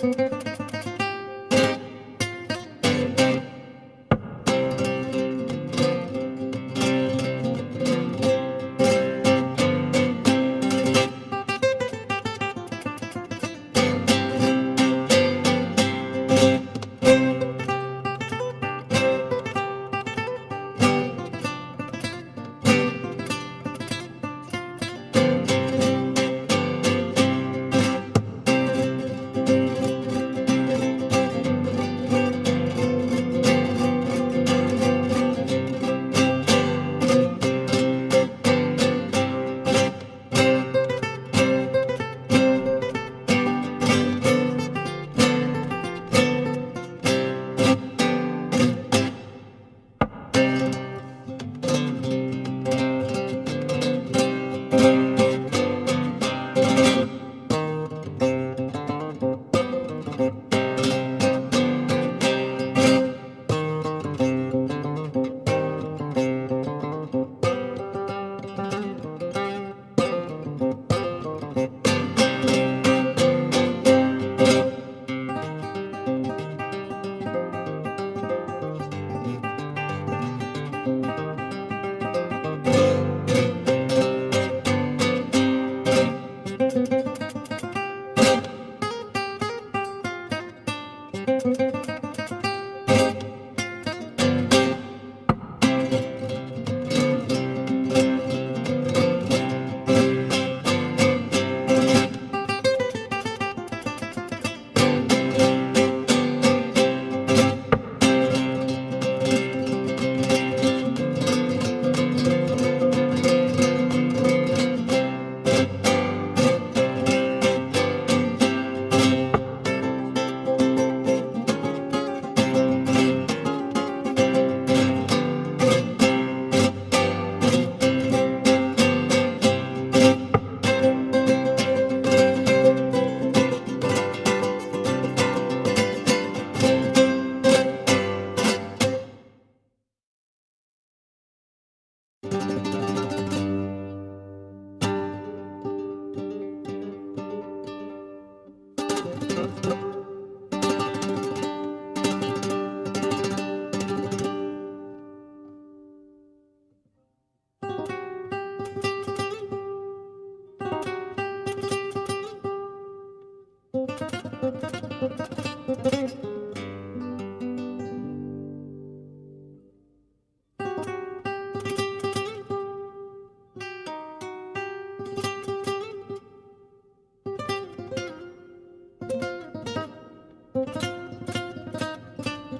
Música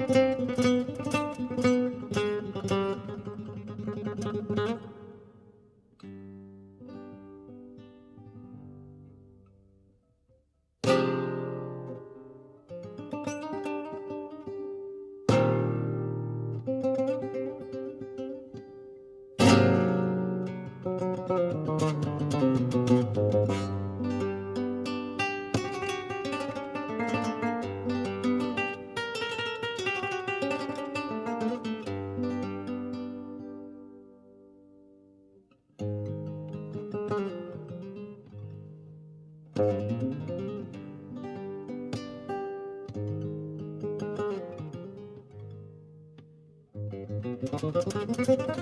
Música Thank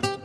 you.